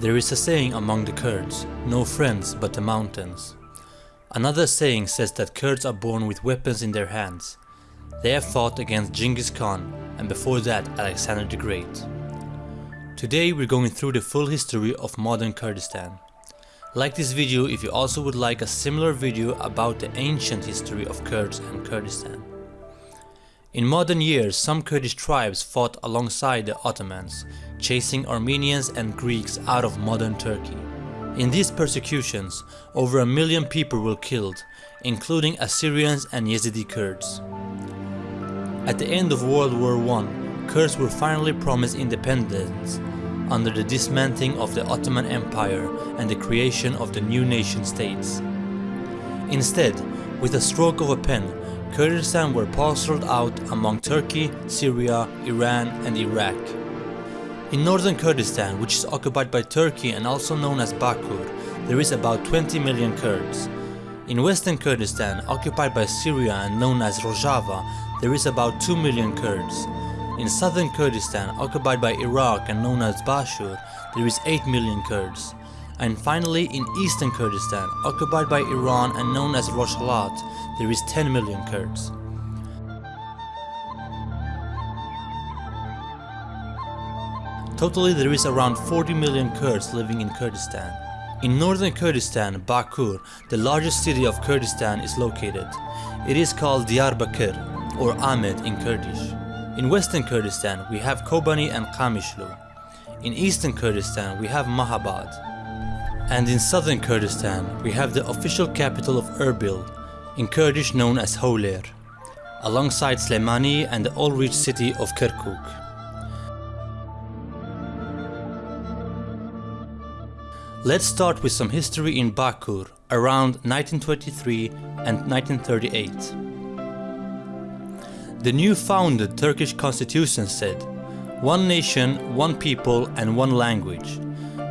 There is a saying among the Kurds, no friends but the mountains. Another saying says that Kurds are born with weapons in their hands. They have fought against Genghis Khan and before that Alexander the Great. Today we're going through the full history of modern Kurdistan. Like this video if you also would like a similar video about the ancient history of Kurds and Kurdistan. In modern years, some Kurdish tribes fought alongside the Ottomans, chasing Armenians and Greeks out of modern Turkey. In these persecutions, over a million people were killed, including Assyrians and Yazidi Kurds. At the end of World War I, Kurds were finally promised independence under the dismantling of the Ottoman Empire and the creation of the new nation states. Instead, with a stroke of a pen, Kurdistan were parceled out among Turkey, Syria, Iran and Iraq. In northern Kurdistan, which is occupied by Turkey and also known as Bakur, there is about 20 million Kurds. In western Kurdistan, occupied by Syria and known as Rojava, there is about 2 million Kurds. In southern Kurdistan, occupied by Iraq and known as Bashur, there is 8 million Kurds. And finally, in eastern Kurdistan, occupied by Iran and known as Rojhelat, there is 10 million Kurds. Totally there is around 40 million Kurds living in Kurdistan. In northern Kurdistan, Bakur, the largest city of Kurdistan is located. It is called Diyarbakir or Amed in Kurdish. In western Kurdistan we have Kobani and Qamishlo. In eastern Kurdistan we have Mahabad. And in southern Kurdistan we have the official capital of Erbil, in Kurdish known as Hawler, alongside Slemani and the oil-rich city of Kirkuk. Let's start with some history in Bakur around 1923 and 1938. The new founded Turkish constitution said, one nation, one people and one language.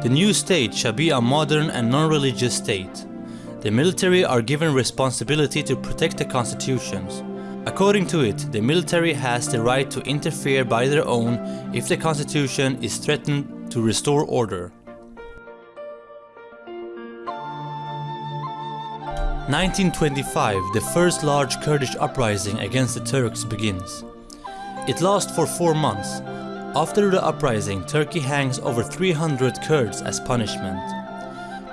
The new state shall be a modern and non-religious state. The military are given responsibility to protect the constitutions. According to it, the military has the right to interfere by their own if the constitution is threatened to restore order. 1925, the first large Kurdish uprising against the Turks begins. It lasts for four months. After the uprising, Turkey hangs over 300 Kurds as punishment.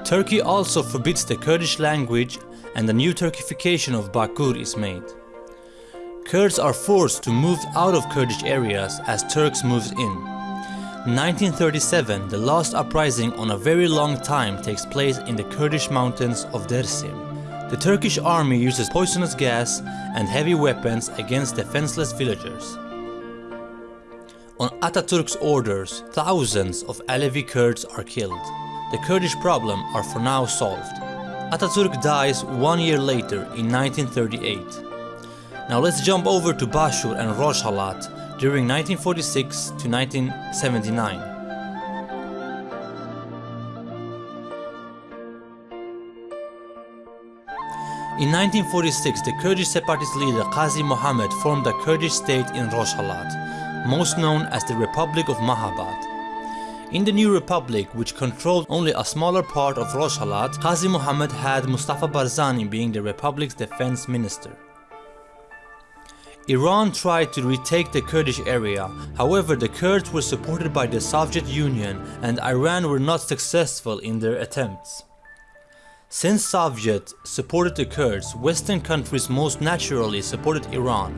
Turkey also forbids the Kurdish language and a new Turkification of Bakur is made. Kurds are forced to move out of Kurdish areas as Turks moves in. 1937, the last uprising on a very long time takes place in the Kurdish mountains of Dersim. The Turkish army uses poisonous gas and heavy weapons against defenseless villagers. On Ataturk's orders, thousands of Alevi Kurds are killed. The Kurdish problem are for now solved. Ataturk dies one year later in 1938. Now let's jump over to Bashur and Rojhelat during 1946 to 1979. In 1946, the Kurdish separatist leader Qazi Muhammad formed a Kurdish state in Rojhelat, most known as the Republic of Mahabad. In the new republic, which controlled only a smaller part of Rojhelat, Qazi Muhammad had Mustafa Barzani being the republic's defense minister. Iran tried to retake the Kurdish area, however the Kurds were supported by the Soviet Union and Iran were not successful in their attempts. Since Soviet supported the Kurds, Western countries most naturally supported Iran.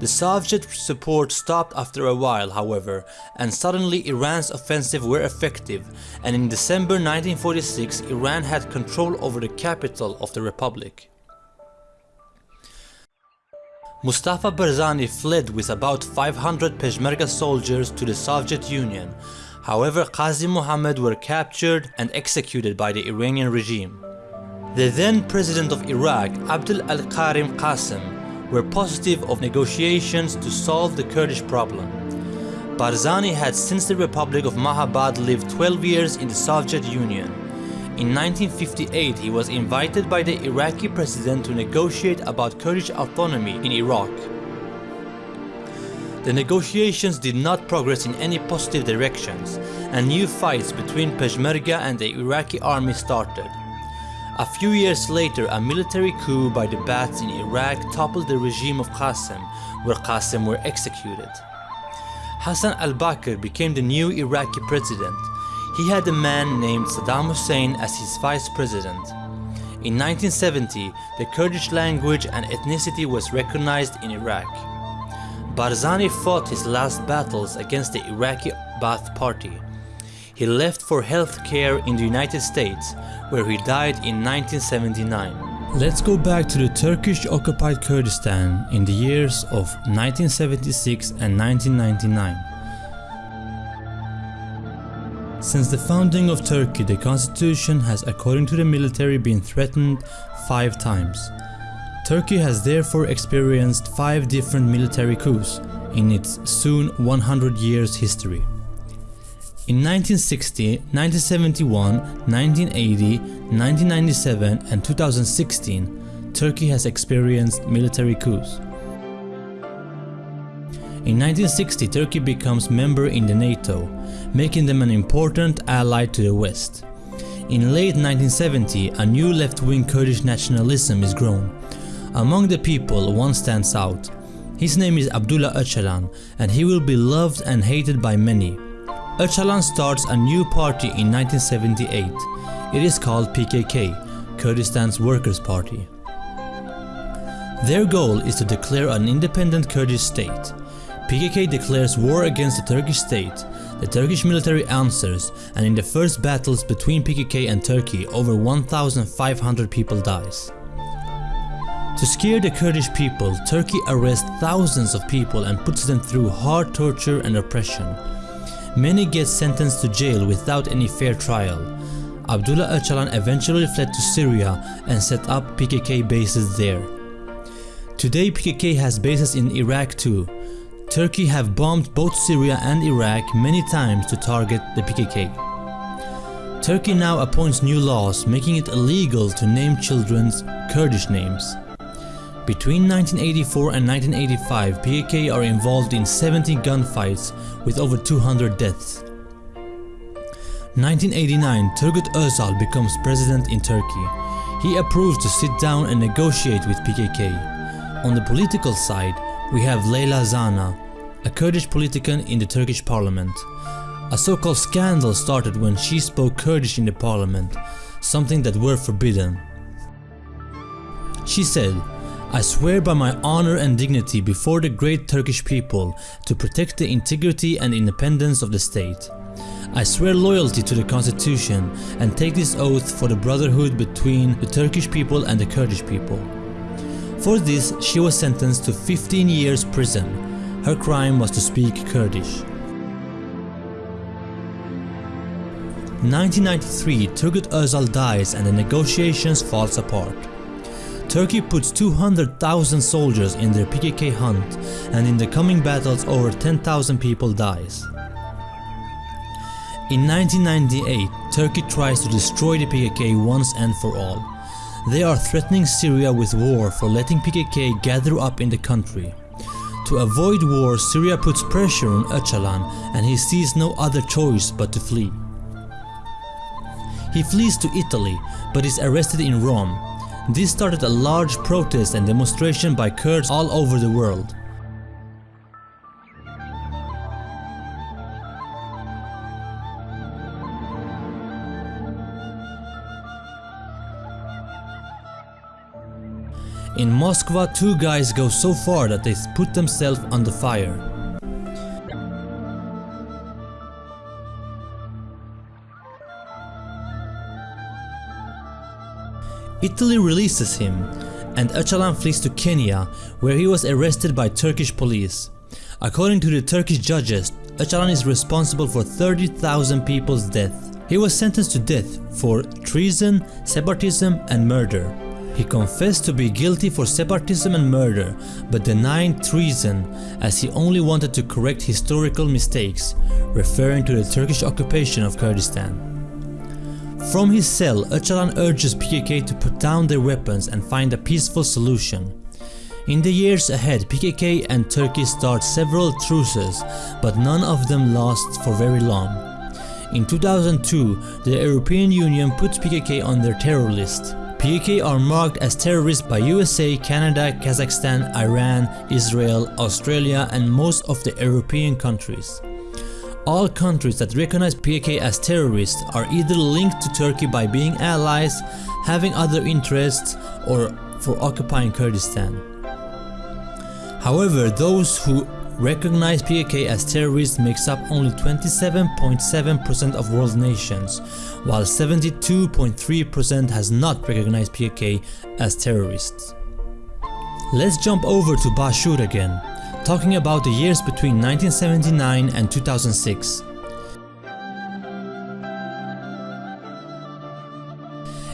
The Soviet support stopped after a while however and suddenly Iran's offensive were effective and in December 1946 Iran had control over the capital of the republic. Mustafa Barzani fled with about 500 Peshmerga soldiers to the Soviet Union However, Qazi Muhammad were captured and executed by the Iranian regime. The then president of Iraq, Abdul al-Karim Qasim, were positive of negotiations to solve the Kurdish problem. Barzani had since the Republic of Mahabad lived 12 years in the Soviet Union. In 1958 he was invited by the Iraqi president to negotiate about Kurdish autonomy in Iraq. The negotiations did not progress in any positive directions and new fights between Peshmerga and the Iraqi army started. A few years later a military coup by the Ba'aths in Iraq toppled the regime of Qasem where Qasem were executed. Hassan al-Bakr became the new Iraqi president. He had a man named Saddam Hussein as his vice president. In 1970, the Kurdish language and ethnicity was recognized in Iraq. Barzani fought his last battles against the Iraqi Ba'ath Party. He left for health care in the United States, where he died in 1979. Let's go back to the Turkish occupied Kurdistan in the years of 1976 and 1999. Since the founding of Turkey, the constitution has according to the military been threatened five times. Turkey has therefore experienced five different military coups in its soon 100 years history. In 1960, 1971, 1980, 1997 and 2016, Turkey has experienced military coups. In 1960, Turkey becomes member in the NATO, making them an important ally to the West. In late 1970, a new left-wing Kurdish nationalism is grown, among the people, one stands out. His name is Abdullah Öcalan and he will be loved and hated by many. Öcalan starts a new party in 1978. It is called PKK, Kurdistan's Workers' Party. Their goal is to declare an independent Kurdish state. PKK declares war against the Turkish state, the Turkish military answers and in the first battles between PKK and Turkey over 1500 people dies. To scare the Kurdish people, Turkey arrests thousands of people and puts them through hard torture and oppression. Many get sentenced to jail without any fair trial. Abdullah Öcalan eventually fled to Syria and set up PKK bases there. Today PKK has bases in Iraq too. Turkey have bombed both Syria and Iraq many times to target the PKK. Turkey now appoints new laws making it illegal to name children's Kurdish names. Between 1984 and 1985, PKK are involved in 70 gunfights with over 200 deaths. 1989, Turgut Özal becomes president in Turkey. He approves to sit down and negotiate with PKK. On the political side, we have Leyla Zana, a Kurdish politician in the Turkish parliament. A so-called scandal started when she spoke Kurdish in the parliament, something that were forbidden. She said, I swear by my honor and dignity before the great Turkish people to protect the integrity and independence of the state. I swear loyalty to the constitution and take this oath for the brotherhood between the Turkish people and the Kurdish people. For this she was sentenced to 15 years prison. Her crime was to speak Kurdish. 1993 Turgut Özal dies and the negotiations falls apart. Turkey puts 200,000 soldiers in their PKK hunt and in the coming battles over 10,000 people dies. In 1998, Turkey tries to destroy the PKK once and for all. They are threatening Syria with war for letting PKK gather up in the country. To avoid war, Syria puts pressure on Öcalan and he sees no other choice but to flee. He flees to Italy but is arrested in Rome this started a large protest and demonstration by Kurds all over the world. In Moscow, two guys go so far that they put themselves under fire. Italy releases him and Öcalan flees to Kenya where he was arrested by Turkish police. According to the Turkish judges, Öcalan is responsible for 30,000 people's death. He was sentenced to death for treason, separatism and murder. He confessed to be guilty for separatism and murder but denied treason as he only wanted to correct historical mistakes, referring to the Turkish occupation of Kurdistan. From his cell, Öcalan urges PKK to put down their weapons and find a peaceful solution. In the years ahead, PKK and Turkey start several truces, but none of them last for very long. In 2002, the European Union puts PKK on their terror list. PKK are marked as terrorists by USA, Canada, Kazakhstan, Iran, Israel, Australia and most of the European countries. All countries that recognize PKK as terrorists are either linked to Turkey by being allies, having other interests, or for occupying Kurdistan. However, those who recognize PKK as terrorists makes up only 27.7% of world nations, while 72.3% has not recognized PKK as terrorists. Let's jump over to Bashur again, talking about the years between 1979 and 2006.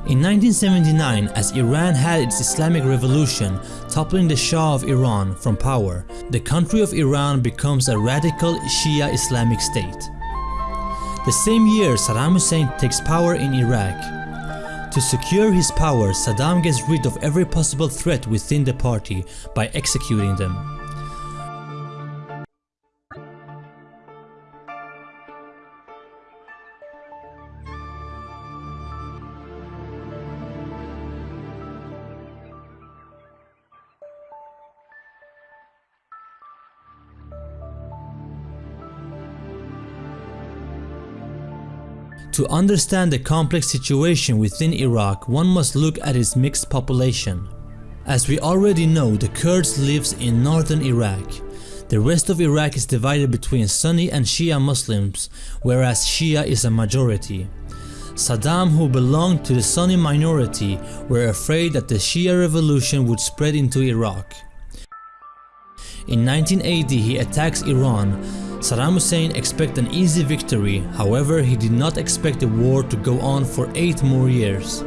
In 1979, as Iran had its Islamic revolution, toppling the Shah of Iran from power, the country of Iran becomes a radical Shia Islamic state. The same year, Saddam Hussein takes power in Iraq. To secure his power, Saddam gets rid of every possible threat within the party by executing them. To understand the complex situation within Iraq, one must look at its mixed population. As we already know, the Kurds lives in northern Iraq. The rest of Iraq is divided between Sunni and Shia Muslims, whereas Shia is a majority. Saddam who belonged to the Sunni minority were afraid that the Shia revolution would spread into Iraq. In 1980 he attacks Iran Saddam Hussein expected an easy victory, however he did not expect the war to go on for 8 more years.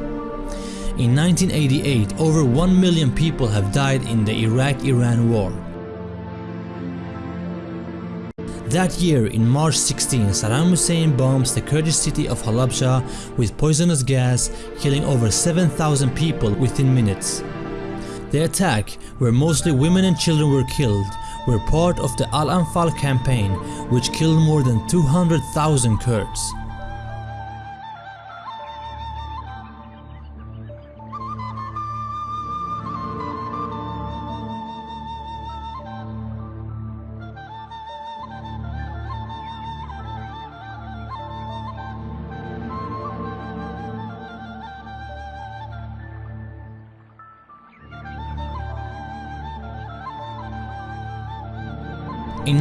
In 1988, over 1 million people have died in the Iraq-Iran war. That year, in March 16, Saddam Hussein bombs the Kurdish city of Halabja with poisonous gas, killing over 7,000 people within minutes. The attack, where mostly women and children were killed, were part of the Al-Anfal campaign which killed more than 200,000 Kurds.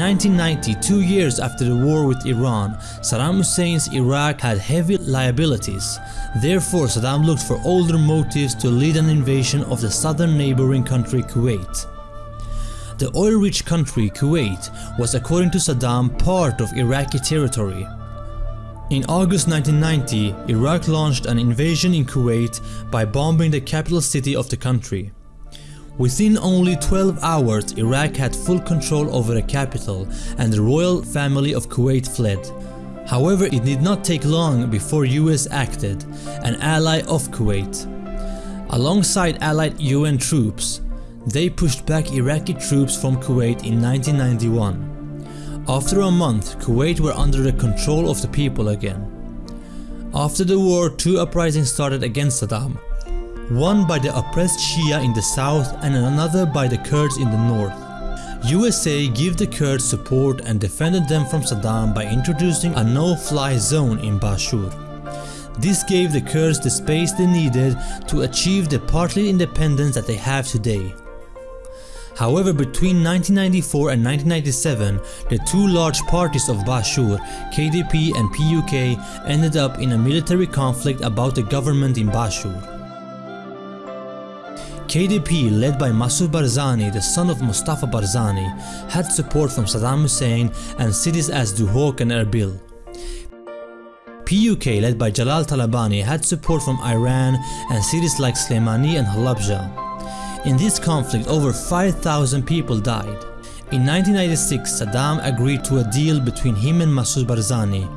1990, two years after the war with Iran, Saddam Hussein's Iraq had heavy liabilities. Therefore, Saddam looked for older motives to lead an invasion of the southern neighboring country Kuwait. The oil-rich country Kuwait was according to Saddam part of Iraqi territory. In August 1990, Iraq launched an invasion in Kuwait by bombing the capital city of the country. Within only 12 hours, Iraq had full control over the capital and the royal family of Kuwait fled. However, it did not take long before US acted, an ally of Kuwait. Alongside allied UN troops, they pushed back Iraqi troops from Kuwait in 1991. After a month, Kuwait were under the control of the people again. After the war, two uprisings started against Saddam, one by the oppressed Shia in the south and another by the Kurds in the north. USA gave the Kurds support and defended them from Saddam by introducing a no-fly zone in Bashur. This gave the Kurds the space they needed to achieve the partly independence that they have today. However, between 1994 and 1997, the two large parties of Bashur, KDP and PUK, ended up in a military conflict about the government in Bashur. KDP led by Masoud Barzani, the son of Mustafa Barzani, had support from Saddam Hussein and cities as Duhok and Erbil. PUK led by Jalal Talabani had support from Iran and cities like Slemani and Halabja. In this conflict over 5,000 people died. In 1996 Saddam agreed to a deal between him and Masoud Barzani.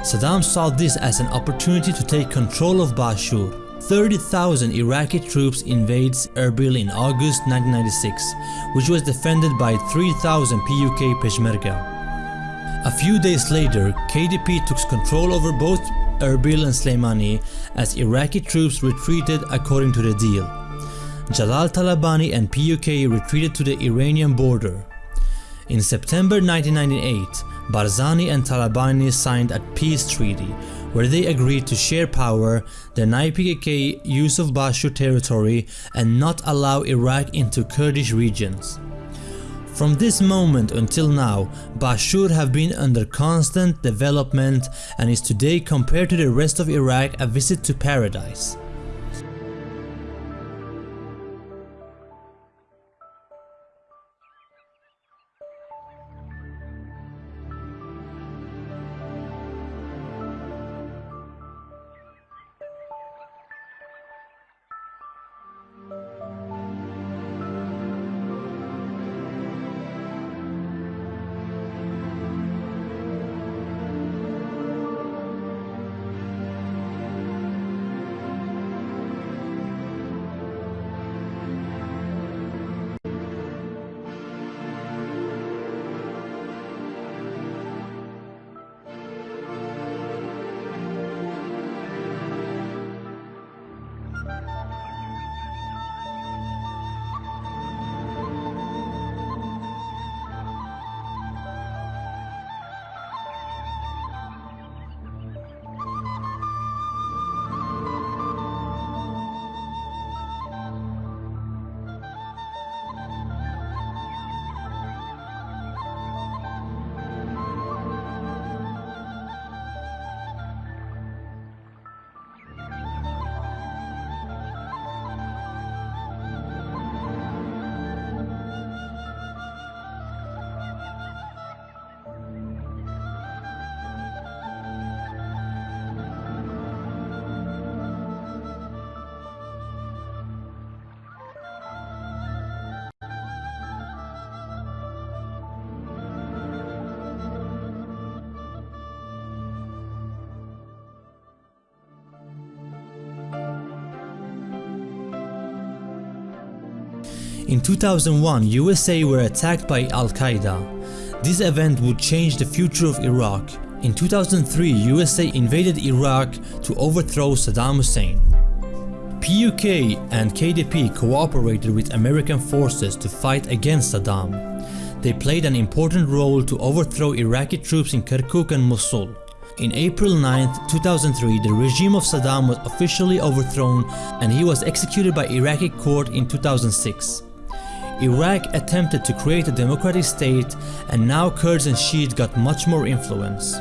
Saddam saw this as an opportunity to take control of Bashur. 30,000 Iraqi troops invades Erbil in August 1996, which was defended by 3,000 PUK Peshmerga. A few days later, KDP took control over both Erbil and Slemani as Iraqi troops retreated according to the deal. Jalal Talabani and PUK retreated to the Iranian border. In September 1998, Barzani and Talabani signed a peace treaty where they agreed to share power, deny PKK use of Bashur territory and not allow Iraq into Kurdish regions. From this moment until now, Bashur have been under constant development and is today compared to the rest of Iraq a visit to paradise. In 2001, USA were attacked by Al-Qaeda. This event would change the future of Iraq. In 2003, USA invaded Iraq to overthrow Saddam Hussein. PUK and KDP cooperated with American forces to fight against Saddam. They played an important role to overthrow Iraqi troops in Kirkuk and Mosul. In April 9, 2003, the regime of Saddam was officially overthrown and he was executed by Iraqi court in 2006. Iraq attempted to create a democratic state and now Kurds and Shiites got much more influence.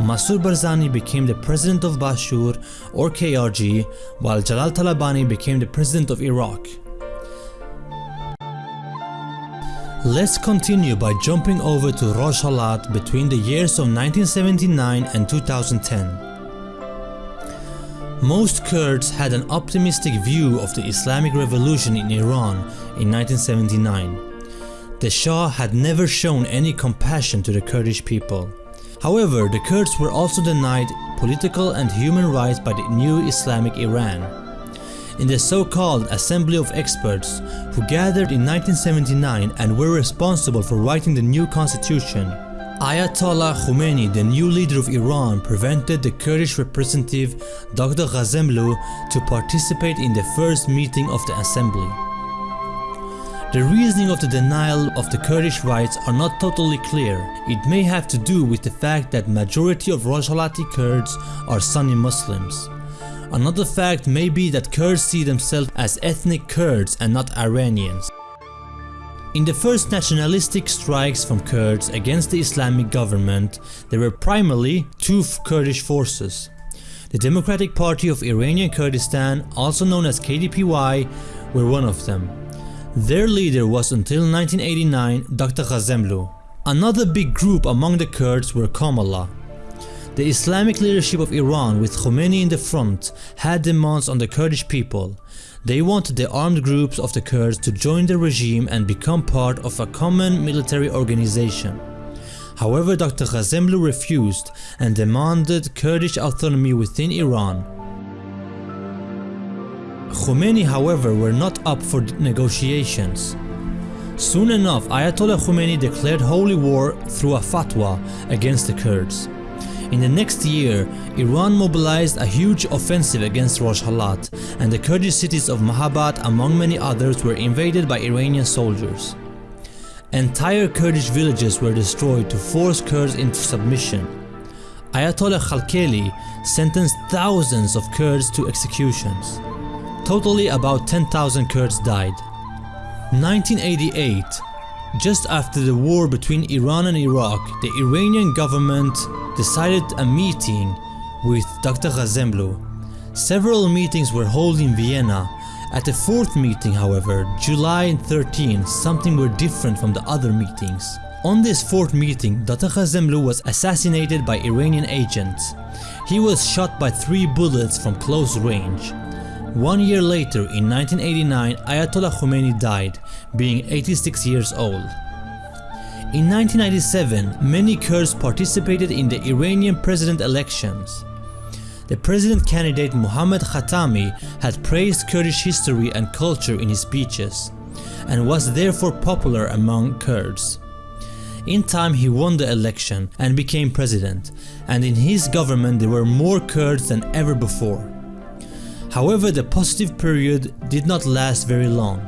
Masoud Barzani became the president of Bashur or KRG while Jalal Talabani became the president of Iraq. Let's continue by jumping over to Rojhelat between the years of 1979 and 2010. Most Kurds had an optimistic view of the Islamic Revolution in Iran in 1979. The Shah had never shown any compassion to the Kurdish people. However, the Kurds were also denied political and human rights by the new Islamic Iran. In the so-called Assembly of Experts, who gathered in 1979 and were responsible for writing the new constitution, Ayatollah Khomeini, the new leader of Iran, prevented the Kurdish representative Dr. Ghassemlou to participate in the first meeting of the assembly. The reasoning of the denial of the Kurdish rights are not totally clear. It may have to do with the fact that majority of Rojhelati Kurds are Sunni Muslims. Another fact may be that Kurds see themselves as ethnic Kurds and not Iranians. In the first nationalistic strikes from Kurds against the Islamic government, there were primarily two Kurdish forces. The Democratic Party of Iranian Kurdistan, also known as KDPY, were one of them. Their leader was until 1989 Dr. Ghassemlou. Another big group among the Kurds were Komallah. The Islamic leadership of Iran with Khomeini in the front had demands on the Kurdish people. They wanted the armed groups of the Kurds to join the regime and become part of a common military organization. However, Dr. Ghassemlou refused and demanded Kurdish autonomy within Iran. Khomeini however were not up for negotiations. Soon enough, Ayatollah Khomeini declared holy war through a fatwa against the Kurds. In the next year, Iran mobilized a huge offensive against Rojhelat and the Kurdish cities of Mahabad among many others were invaded by Iranian soldiers. Entire Kurdish villages were destroyed to force Kurds into submission. Ayatollah Khalkhali sentenced thousands of Kurds to executions. Totally about 10,000 Kurds died. 1988 Just after the war between Iran and Iraq, the Iranian government decided a meeting with Dr. Ghassemlou. Several meetings were held in Vienna at the fourth meeting however, July 13, something were different from the other meetings. On this fourth meeting, Dr. Ghassemlou was assassinated by Iranian agents. He was shot by three bullets from close range. One year later, in 1989, Ayatollah Khomeini died, being 86 years old. In 1997, many Kurds participated in the Iranian president elections. The president candidate Mohammad Khatami had praised Kurdish history and culture in his speeches, and was therefore popular among Kurds. In time he won the election and became president, and in his government there were more Kurds than ever before. However the positive period did not last very long.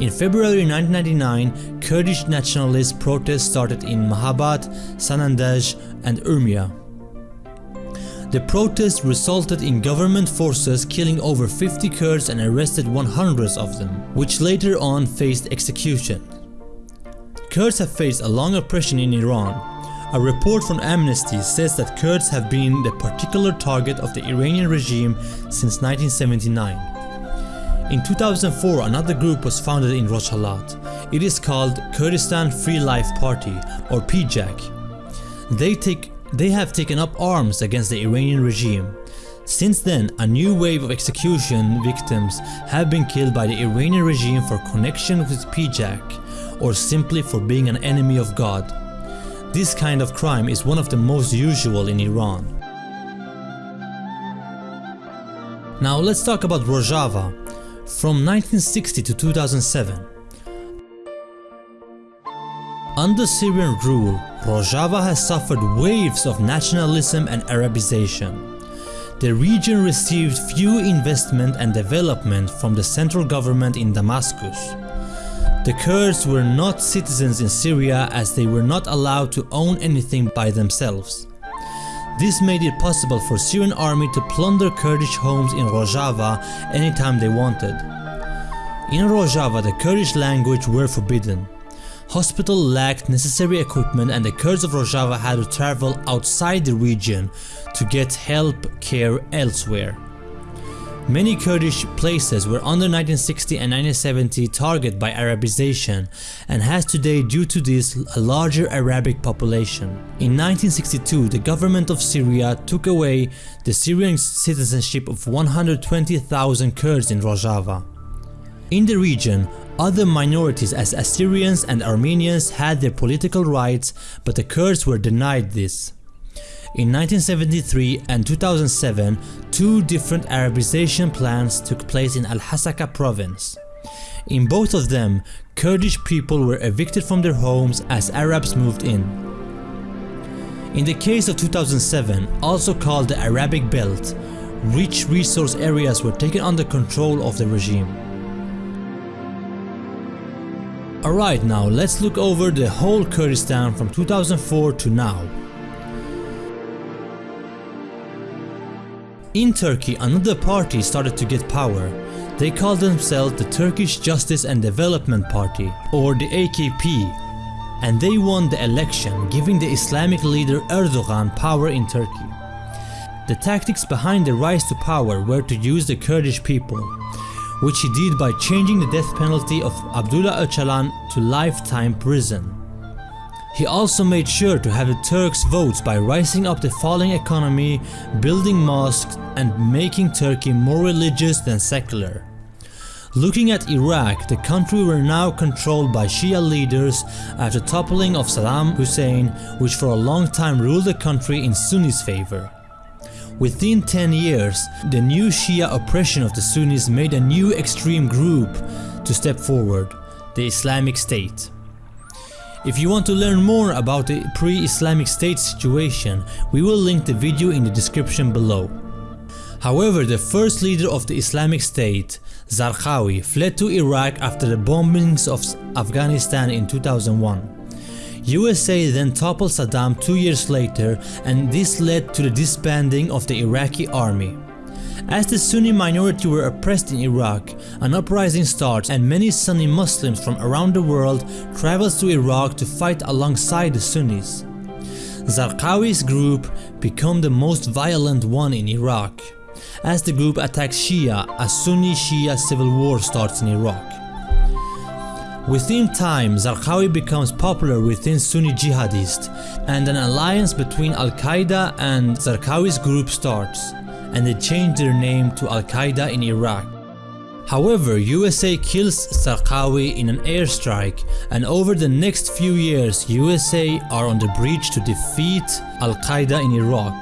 In February 1999, Kurdish nationalist protests started in Mahabad, Sanandaj and Urmia. The protests resulted in government forces killing over 50 Kurds and arrested 100 of them, which later on faced execution. Kurds have faced a long oppression in Iran. A report from Amnesty says that Kurds have been the particular target of the Iranian regime since 1979. In 2004 another group was founded in Rojhelat. It is called Kurdistan Free Life Party or PJAK. They take they have taken up arms against the Iranian regime. Since then, a new wave of execution victims have been killed by the Iranian regime for connection with PJAK or simply for being an enemy of God. This kind of crime is one of the most usual in Iran. Now let's talk about Rojava. From 1960 to 2007, under Syrian rule, Rojava has suffered waves of nationalism and Arabization. The region received few investment and development from the central government in Damascus. The Kurds were not citizens in Syria as they were not allowed to own anything by themselves. This made it possible for Syrian army to plunder Kurdish homes in Rojava anytime they wanted. In Rojava the Kurdish language were forbidden hospital lacked necessary equipment and the Kurds of Rojava had to travel outside the region to get help care elsewhere. Many Kurdish places were under 1960 and 1970 targeted by Arabization and has today due to this a larger Arabic population. In 1962 the government of Syria took away the Syrian citizenship of 120,000 Kurds in Rojava. In the region, other minorities as Assyrians and Armenians had their political rights but the Kurds were denied this. In 1973 and 2007, two different Arabization plans took place in Al-Hasaka province. In both of them, Kurdish people were evicted from their homes as Arabs moved in. In the case of 2007, also called the Arabic Belt, rich resource areas were taken under control of the regime. Alright now let's look over the whole Kurdistan from 2004 to now. In Turkey another party started to get power. They called themselves the Turkish Justice and Development Party or the AKP and they won the election giving the Islamic leader Erdogan power in Turkey. The tactics behind the rise to power were to use the Kurdish people which he did by changing the death penalty of Abdullah Öcalan to lifetime prison. He also made sure to have the Turks vote by rising up the falling economy, building mosques and making Turkey more religious than secular. Looking at Iraq, the country were now controlled by Shia leaders after toppling of Saddam Hussein which for a long time ruled the country in Sunnis favor. Within 10 years, the new Shia oppression of the Sunnis made a new extreme group to step forward, the Islamic State. If you want to learn more about the pre-Islamic State situation, we will link the video in the description below. However, the first leader of the Islamic State, Zarqawi, fled to Iraq after the bombings of Afghanistan in 2001. USA then toppled Saddam two years later and this led to the disbanding of the Iraqi army. As the Sunni minority were oppressed in Iraq, an uprising starts and many Sunni Muslims from around the world travels to Iraq to fight alongside the Sunnis. Zarqawi's group become the most violent one in Iraq as the group attacks Shia, a Sunni-Shia civil war starts in Iraq. Within time, Zarqawi becomes popular within Sunni jihadists and an alliance between Al-Qaeda and Zarqawi's group starts and they change their name to Al-Qaeda in Iraq. However, USA kills Zarqawi in an airstrike and over the next few years USA are on the bridge to defeat Al-Qaeda in Iraq.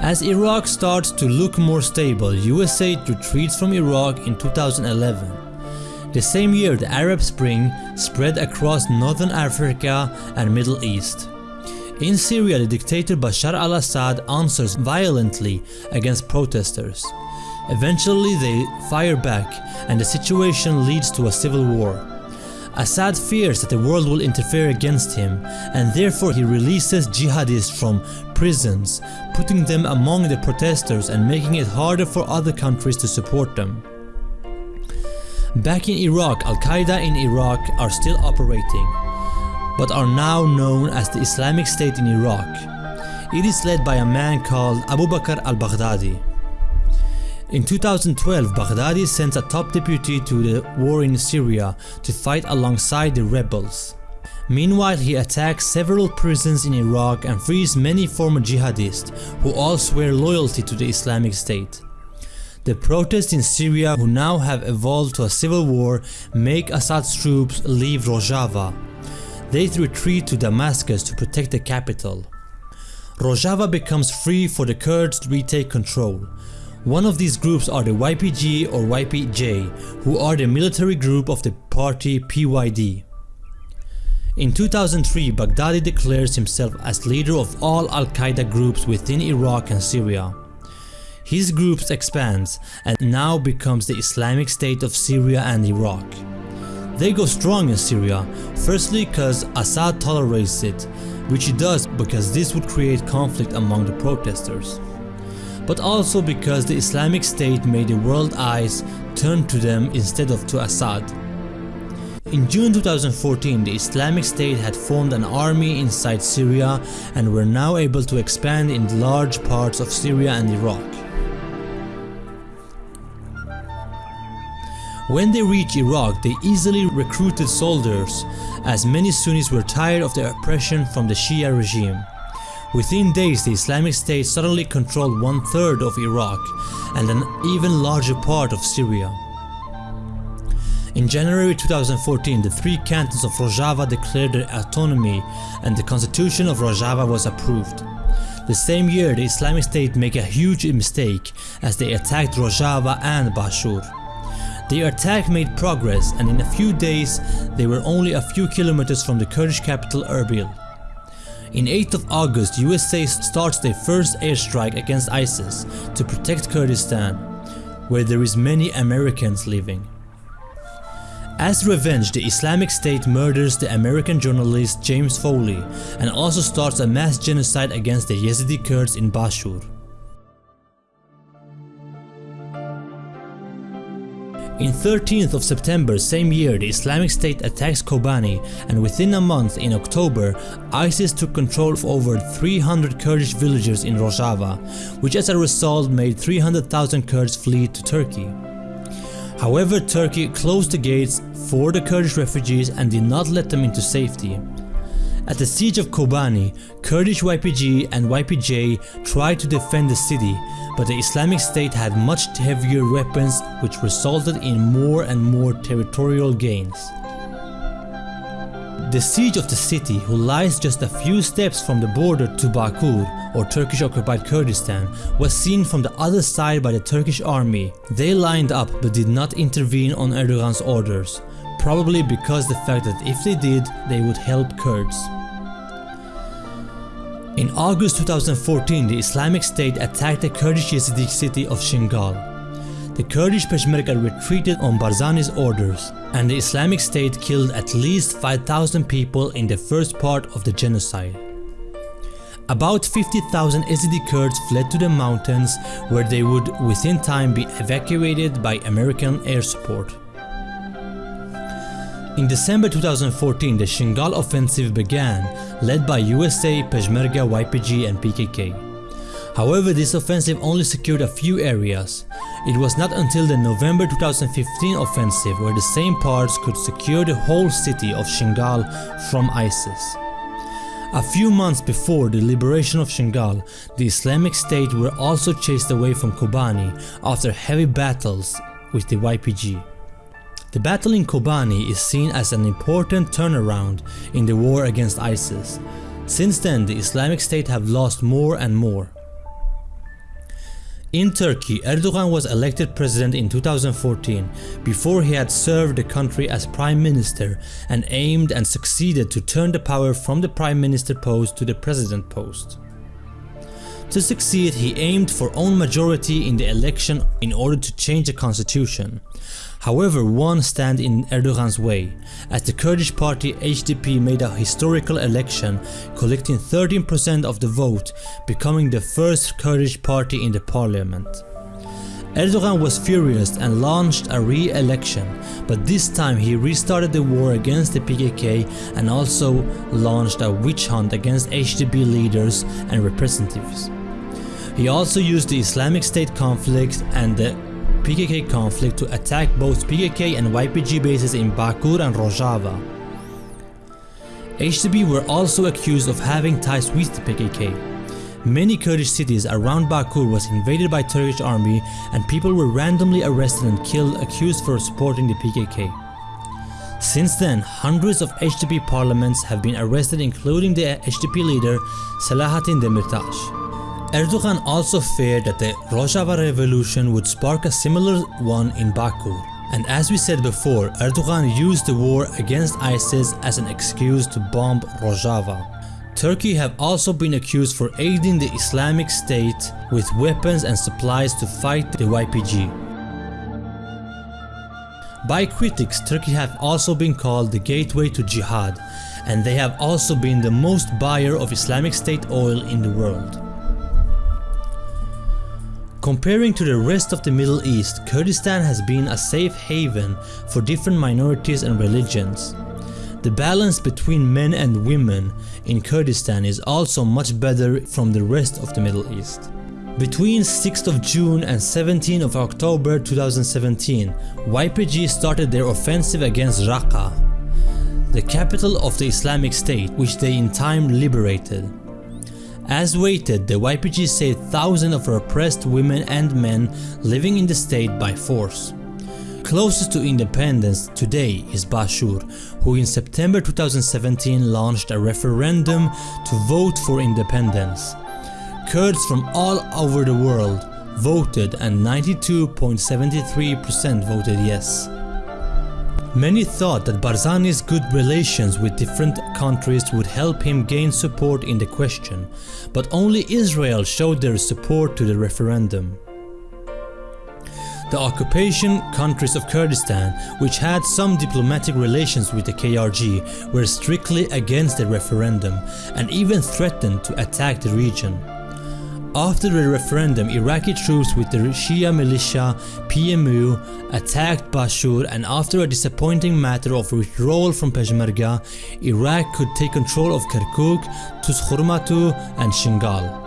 As Iraq starts to look more stable, USA retreats from Iraq in 2011. The same year the Arab Spring spread across Northern Africa and Middle East. In Syria the dictator Bashar al-Assad answers violently against protesters. Eventually they fire back and the situation leads to a civil war. Assad fears that the world will interfere against him and therefore he releases jihadists from prisons, putting them among the protesters and making it harder for other countries to support them. Back in Iraq, Al-Qaeda in Iraq are still operating, but are now known as the Islamic State in Iraq. It is led by a man called Abu Bakr al-Baghdadi. In 2012, Baghdadi sent a top deputy to the war in Syria to fight alongside the rebels. Meanwhile, he attacks several prisons in Iraq and frees many former jihadists who all swear loyalty to the Islamic State. The protests in Syria who now have evolved to a civil war make Assad's troops leave Rojava. They retreat to Damascus to protect the capital. Rojava becomes free for the Kurds to retake control. One of these groups are the YPG or YPJ, who are the military group of the party PYD. In 2003, Baghdadi declares himself as leader of all Al-Qaeda groups within Iraq and Syria. His groups expands and now becomes the Islamic State of Syria and Iraq. They go strong in Syria, firstly because Assad tolerates it, which he does because this would create conflict among the protesters but also because the Islamic State made the world eyes turn to them instead of to Assad. In June 2014, the Islamic State had formed an army inside Syria and were now able to expand in large parts of Syria and Iraq. When they reached Iraq, they easily recruited soldiers as many Sunnis were tired of the oppression from the Shia regime. Within days the Islamic State suddenly controlled one third of Iraq and an even larger part of Syria. In January 2014 the three cantons of Rojava declared their autonomy and the constitution of Rojava was approved. The same year the Islamic State made a huge mistake as they attacked Rojava and Bashur. Their attack made progress and in a few days they were only a few kilometers from the Kurdish capital Erbil. In 8th of August, USA starts their first airstrike against ISIS to protect Kurdistan, where there is many Americans living. As revenge, the Islamic State murders the American journalist James Foley and also starts a mass genocide against the Yazidi Kurds in Bashur. In 13th of September same year the Islamic State attacks Kobani and within a month in October ISIS took control of over 300 Kurdish villages in Rojava which as a result made 300,000 Kurds flee to Turkey. However Turkey closed the gates for the Kurdish refugees and did not let them into safety. At the siege of Kobani, Kurdish YPG and YPJ tried to defend the city, but the Islamic State had much heavier weapons which resulted in more and more territorial gains. The siege of the city, who lies just a few steps from the border to Bakur, or Turkish occupied Kurdistan, was seen from the other side by the Turkish army. They lined up but did not intervene on Erdogan's orders, probably because the fact that if they did, they would help Kurds. In August 2014, the Islamic State attacked the Kurdish Yazidi city of Shingal. The Kurdish Peshmerga retreated on Barzani's orders, and the Islamic State killed at least 5,000 people in the first part of the genocide. About 50,000 Yazidi Kurds fled to the mountains where they would within time be evacuated by American air support. In December 2014, the Shingal offensive began, led by USA, Peshmerga, YPG and PKK. However, this offensive only secured a few areas. It was not until the November 2015 offensive where the same parts could secure the whole city of Shingal from ISIS. A few months before the liberation of Shingal, the Islamic State were also chased away from Kobani after heavy battles with the YPG. The battle in Kobani is seen as an important turnaround in the war against ISIS. Since then, the Islamic State have lost more and more. In Turkey, Erdogan was elected president in 2014 before he had served the country as prime minister and aimed and succeeded to turn the power from the prime minister post to the president post. To succeed, he aimed for own majority in the election in order to change the constitution. However, one stand in Erdogan's way, as the Kurdish party HDP made a historical election, collecting 13% of the vote, becoming the first Kurdish party in the parliament. Erdogan was furious and launched a re-election, but this time he restarted the war against the PKK and also launched a witch hunt against HDP leaders and representatives. He also used the Islamic State conflict and the PKK conflict to attack both PKK and YPG bases in Bakur and Rojava. HDP were also accused of having ties with the PKK. Many Kurdish cities around Bakur was invaded by Turkish army and people were randomly arrested and killed accused for supporting the PKK. Since then, hundreds of HDP parliaments have been arrested including the HDP leader Selahattin Demirtas. Erdogan also feared that the Rojava revolution would spark a similar one in Bakur. And as we said before, Erdogan used the war against ISIS as an excuse to bomb Rojava. Turkey have also been accused for aiding the Islamic State with weapons and supplies to fight the YPG. By critics, Turkey have also been called the gateway to jihad, and they have also been the most buyer of Islamic State oil in the world. Comparing to the rest of the Middle East, Kurdistan has been a safe haven for different minorities and religions. The balance between men and women in Kurdistan is also much better from the rest of the Middle East. Between 6th of June and 17th of October 2017, YPG started their offensive against Raqqa, the capital of the Islamic State which they in time liberated. As waited, the YPG saved thousands of oppressed women and men living in the state by force. Closest to independence today is Bashur, who in September 2017 launched a referendum to vote for independence. Kurds from all over the world voted and 92.73% voted yes. Many thought that Barzani's good relations with different countries would help him gain support in the question, but only Israel showed their support to the referendum. The occupation countries of Kurdistan, which had some diplomatic relations with the KRG, were strictly against the referendum and even threatened to attack the region. After the referendum, Iraqi troops with the Shia militia PMU attacked Bashur and after a disappointing matter of withdrawal from Peshmerga, Iraq could take control of Kirkuk, Tuzkhurmatu and Shingal.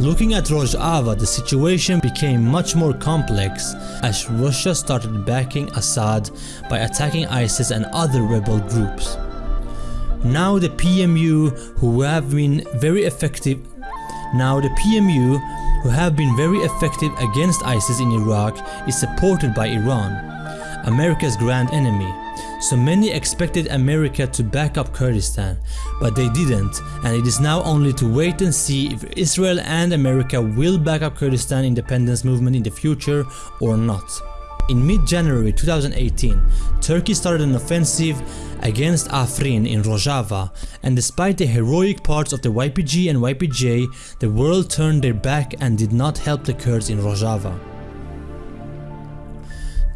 Looking at Rojava, the situation became much more complex as Russia started backing Assad by attacking ISIS and other rebel groups. Now the PMU who have been very effective now the PMU who have been very effective against ISIS in Iraq is supported by Iran, America's grand enemy. So many expected America to back up Kurdistan, but they didn't and it is now only to wait and see if Israel and America will back up Kurdistan independence movement in the future or not. In mid-January 2018, Turkey started an offensive against Afrin in Rojava and despite the heroic parts of the YPG and YPJ, the world turned their back and did not help the Kurds in Rojava.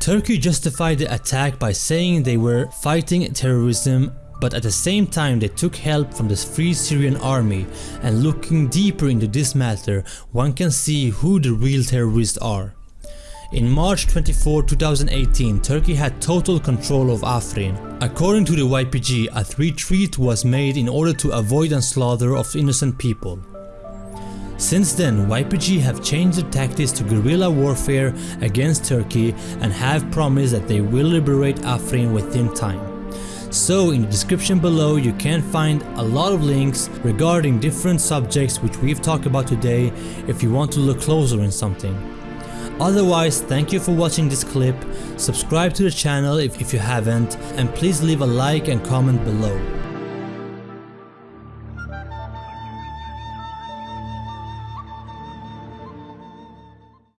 Turkey justified the attack by saying they were fighting terrorism but at the same time they took help from the Free Syrian Army and looking deeper into this matter one can see who the real terrorists are. In March 24, 2018, Turkey had total control of Afrin. According to the YPG, a retreat was made in order to avoid a slaughter of innocent people. Since then, YPG have changed their tactics to guerrilla warfare against Turkey and have promised that they will liberate Afrin within time. So in the description below you can find a lot of links regarding different subjects which we've talked about today if you want to look closer in something. Otherwise, thank you for watching this clip, subscribe to the channel if, if you haven't, and please leave a like and comment below.